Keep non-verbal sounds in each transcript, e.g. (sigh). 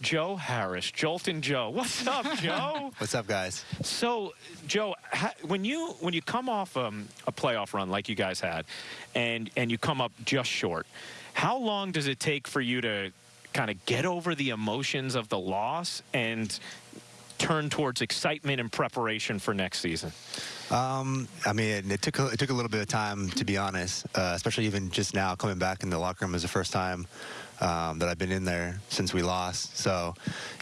Joe Harris, Joltin' Joe. What's up, (laughs) Joe? What's up, guys? So, Joe, when you when you come off um, a playoff run like you guys had, and and you come up just short, how long does it take for you to kind of get over the emotions of the loss and turn towards excitement and preparation for next season? Um, I mean, it took a, it took a little bit of time to be honest, uh, especially even just now coming back in the locker room as the first time um, that I've been in there since we lost. So,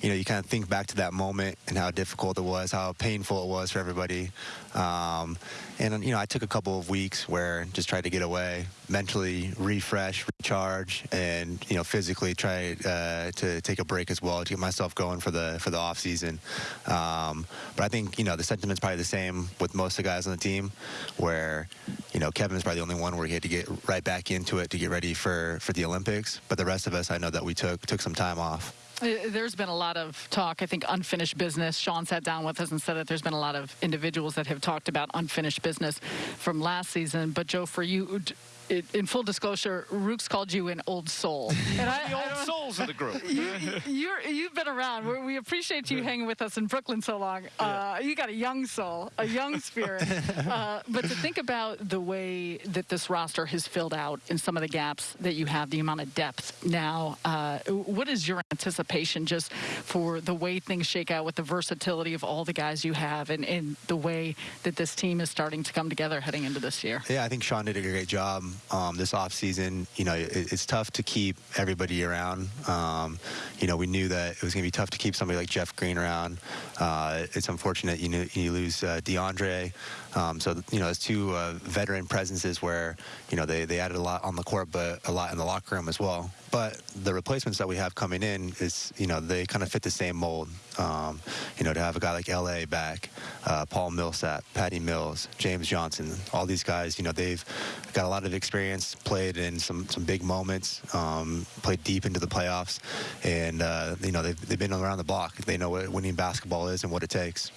you know, you kind of think back to that moment and how difficult it was, how painful it was for everybody. Um, and, you know, I took a couple of weeks where just tried to get away, mentally refresh, recharge, and, you know, physically try uh, to take a break as well to get myself going for the for the off season. Um, but I think, you know, the sentiment's probably the same with most of the guys on the team where, you know, Kevin's probably the only one where he had to get right back into it to get ready for, for the Olympics. But the rest of us, I know that we took took some time off. Uh, there's been a lot of talk, I think, unfinished business. Sean sat down with us and said that there's been a lot of individuals that have talked about unfinished business from last season. But, Joe, for you, in full disclosure, Rooks called you an old soul. (laughs) And I, the old souls of the group. (laughs) you, have been around. We're, we appreciate you hanging with us in Brooklyn so long. Uh, you got a young soul, a young spirit. (laughs) Uh, but to think about the way that this roster has filled out in some of the gaps that you have, the amount of depth now, uh, what is your anticipation just for the way things shake out with the versatility of all the guys you have and, and the way that this team is starting to come together heading into this year? Yeah, I think Sean did a great job um, this offseason. You know, it, it's tough to keep everybody around. Um, you know, we knew that it was going to be tough to keep somebody like Jeff Green around. Uh, it's unfortunate you, know, you lose uh, DeAndre. Um, so, you know, it's two uh, veteran presences where, you know, they, they added a lot on the court, but a lot in the locker room as well. But the replacements that we have coming in is, you know, they kind of fit the same mold. Um, you know, to have a guy like L.A. back, uh, Paul Millsap, Patty Mills, James Johnson, all these guys, you know, they've got a lot of experience, played in some, some big moments, um, played deep into the playoffs, and, uh, you know, they've, they've been around the block. They know what winning basketball is and what it takes.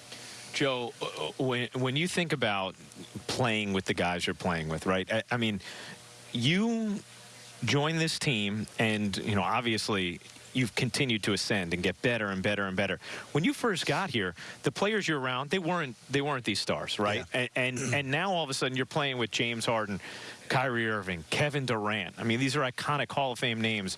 Joe, uh, uh, when, when you think about playing with the guys you're playing with, right? I, I mean, you join this team, and, you know, obviously you've continued to ascend and get better and better and better. When you first got here, the players you're around, they weren't they weren't these stars, right? Yeah. And, and (clears throat) and now all of a sudden you're playing with James Harden, Kyrie Irving, Kevin Durant. I mean, these are iconic Hall of Fame names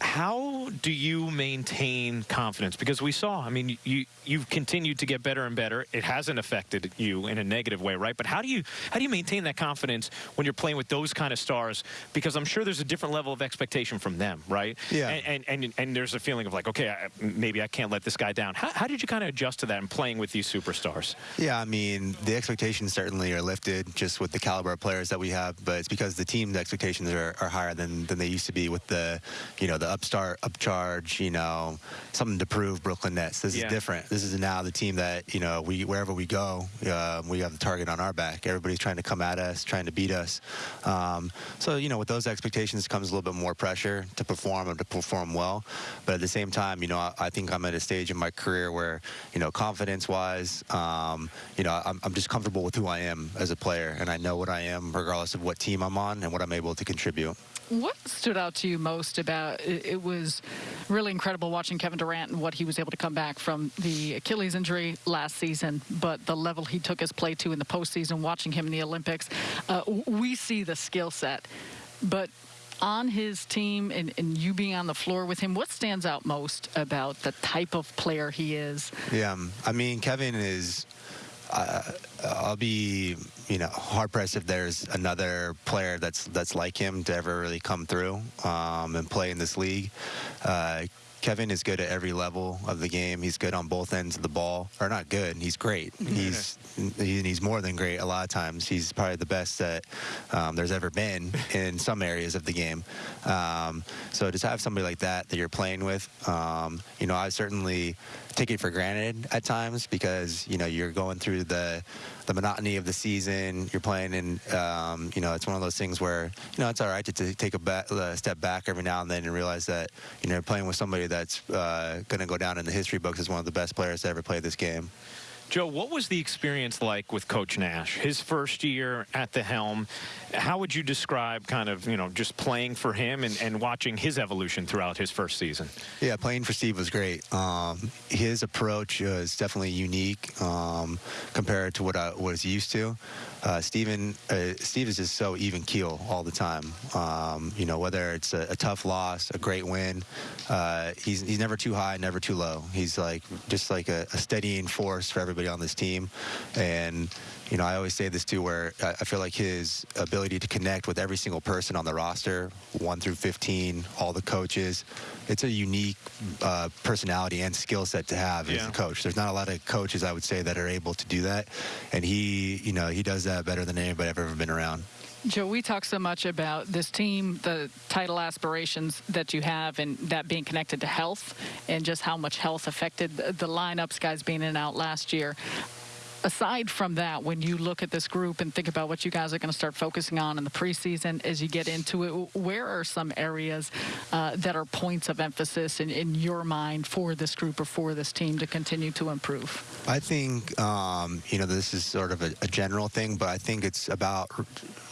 how do you maintain confidence? Because we saw, I mean, you you've continued to get better and better. It hasn't affected you in a negative way, right? But how do you how do you maintain that confidence when you're playing with those kind of stars? Because I'm sure there's a different level of expectation from them, right? Yeah. And and and, and there's a feeling of like, okay, I, maybe I can't let this guy down. How, how did you kind of adjust to that and playing with these superstars? Yeah, I mean, the expectations certainly are lifted just with the caliber of players that we have, but it's because the team's expectations are, are higher than than they used to be with the, you know, the upstart, upcharge, you know, something to prove Brooklyn Nets. This yeah. is different. This is now the team that, you know, we wherever we go, uh, we have the target on our back. Everybody's trying to come at us, trying to beat us. Um, so, you know, with those expectations comes a little bit more pressure to perform and to perform well. But at the same time, you know, I, I think I'm at a stage in my career where, you know, confidence-wise, um, you know, I'm, I'm just comfortable with who I am as a player, and I know what I am regardless of what team I'm on and what I'm able to contribute. What stood out to you most about it, it, was really incredible watching Kevin Durant and what he was able to come back from the Achilles injury last season, but the level he took his play to in the postseason, watching him in the Olympics. Uh, we see the skill set, but on his team and, and, you being on the floor with him, what stands out most about the type of player he is? Yeah, I mean, Kevin is I'll be, you know, hard pressed if there's another player that's that's like him to ever really come through um, and play in this league. Uh, Kevin is good at every level of the game. He's good on both ends of the ball, or not good. He's great. (laughs) He's he's more than great. A lot of times, he's probably the best that um, there's ever been (laughs) in some areas of the game. Um, so to have somebody like that that you're playing with, um, you know, I certainly take it for granted at times because you know you're going through the the monotony of the season. You're playing, and um, you know it's one of those things where you know it's all right to, to take a, back, a, step back every now and then and realize that you know playing with somebody that's uh, going to go down in the history books as one of the best players to ever play this game. Joe, what was the experience like with Coach Nash? His first year at the helm. How would you describe kind of, you know, just playing for him and, and watching his evolution throughout his first season? Yeah, playing for Steve was great. Um, his approach is definitely unique um, compared to what I was used to. Uh, Steven, uh, Steve is just so even keel all the time. Um, you know, whether it's a, a tough loss, a great win, uh, he's he's never too high, never too low. He's like just like a, a steadying force for everybody on this team, and you know, I always say this too, where I feel like his ability to connect with every single person on the roster, 1 through 15, all the coaches, it's a unique uh, personality and skill set to have as a coach. There's not a lot of coaches, I would say, that are able to do that. And he, you know, he does that better than anybody I've ever been around. Joe, we talk so much about this team, the title aspirations that you have, and that being connected to health, and just how much health affected the, lineups, guys being in and out last year. Aside from that, when you look at this group and think about what you guys are going to start focusing on in the preseason as you get into it, where are some areas uh, that are points of emphasis in, in your mind for this group or for this team to continue to improve? I think, um, you know, this is sort of a, a general thing, but I think it's about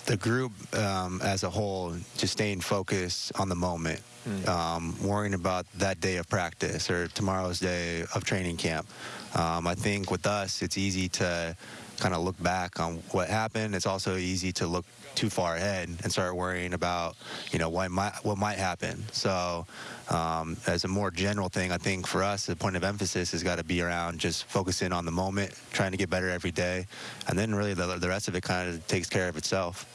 the group um, as a whole just staying focused on the moment, um, worrying about that day of practice or tomorrow's day of training camp. Um, I think with us, it's easy to kind of look back on what happened. It's also easy to look too far ahead and start worrying about, you know, what might what might happen. So, um, as a more general thing, I think for us, the point of emphasis has got to be around just focusing on the moment, trying to get better every day, and then really the, the rest of it kind of takes care of itself.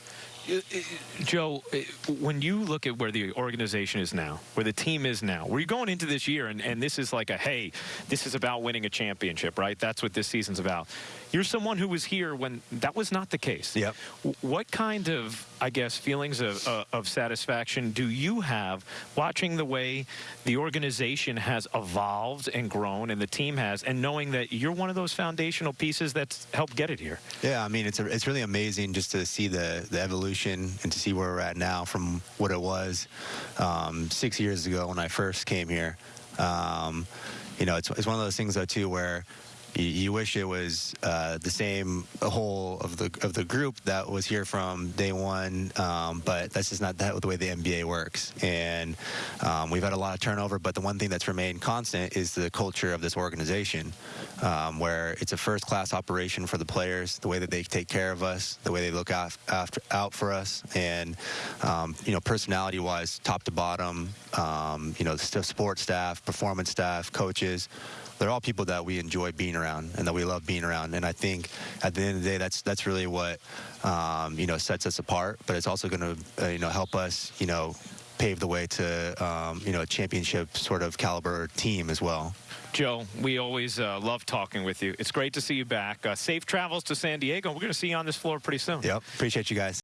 Joe, uh, when you look at where the organization is now, where the team is now, where you're going into this year, and, and this is like a hey, this is about winning a championship, right? That's what this season's about. You're someone who was here when that was not the case. Yep. What kind of, I guess, feelings of, uh, of satisfaction do you have watching the way the organization has evolved and grown, and the team has, and knowing that you're one of those foundational pieces that's helped get it here? Yeah, I mean, it's a, it's really amazing just to see the the evolution and to see where we're at now from what it was um, six years ago when I first came here. Um, you know, it's, it's one of those things though too where you, you wish it was uh, the same whole of the of the group that was here from day one, um, but that's just not that the way the NBA works. And um, we've had a lot of turnover, but the one thing that's remained constant is the culture of this organization, um, where it's a first-class operation for the players, the way that they take care of us, the way they look af- after out for us, and um, you know, personality-wise, top to bottom, um, you know, support staff, performance staff, coaches they're all people that we enjoy being around and that we love being around. And I think at the end of the day, that's that's really what um, you know sets us apart. But it's also going to uh, you know help us you know pave the way to um, you know a championship sort of caliber team as well. Joe, we always uh, love talking with you. It's great to see you back. Uh, safe travels to San Diego. We're going to see you on this floor pretty soon. Yep, appreciate you guys.